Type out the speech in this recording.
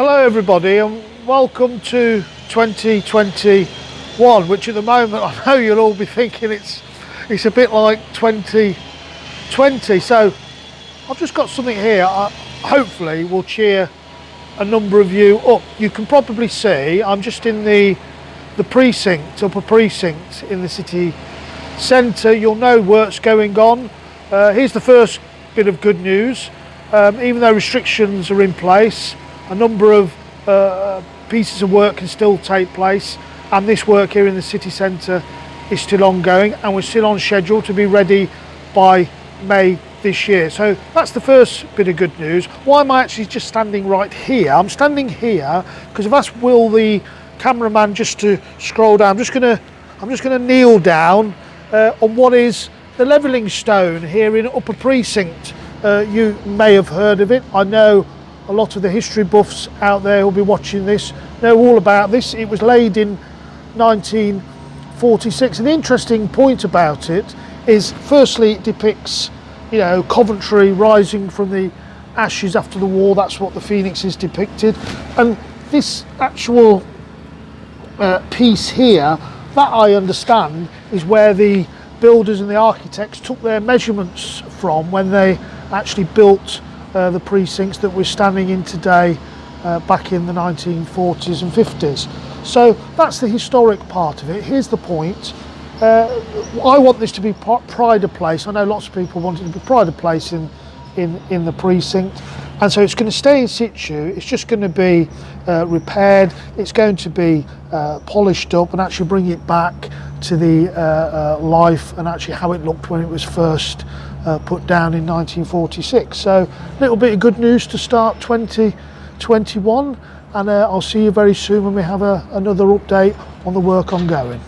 Hello everybody and welcome to 2021 which at the moment I know you'll all be thinking it's it's a bit like 2020 so I've just got something here I hopefully will cheer a number of you up. You can probably see I'm just in the the precinct, upper precinct in the city centre. You'll know work's going on. Uh, here's the first bit of good news. Um, even though restrictions are in place, a number of uh, pieces of work can still take place and this work here in the city centre is still ongoing and we're still on schedule to be ready by May this year. So that's the first bit of good news. Why am I actually just standing right here? I'm standing here because I've asked Will the cameraman just to scroll down. I'm just gonna I'm just gonna kneel down uh, on what is the levelling stone here in Upper Precinct. Uh, you may have heard of it. I know a lot of the history buffs out there who'll be watching this. Know all about this. It was laid in 1946 and the interesting point about it is firstly it depicts you know Coventry rising from the ashes after the war. That's what the phoenix is depicted. And this actual uh, piece here that I understand is where the builders and the architects took their measurements from when they actually built uh, the precincts that we're standing in today uh, back in the 1940s and 50s. So that's the historic part of it. Here's the point. Uh, I want this to be pride of place. I know lots of people want it to be pride of place in, in, in the precinct. And so it's going to stay in situ. It's just going to be uh, repaired. It's going to be uh, polished up and actually bring it back to the uh, uh, life and actually how it looked when it was first uh, put down in 1946. So a little bit of good news to start 2021 and uh, I'll see you very soon when we have a, another update on the work ongoing.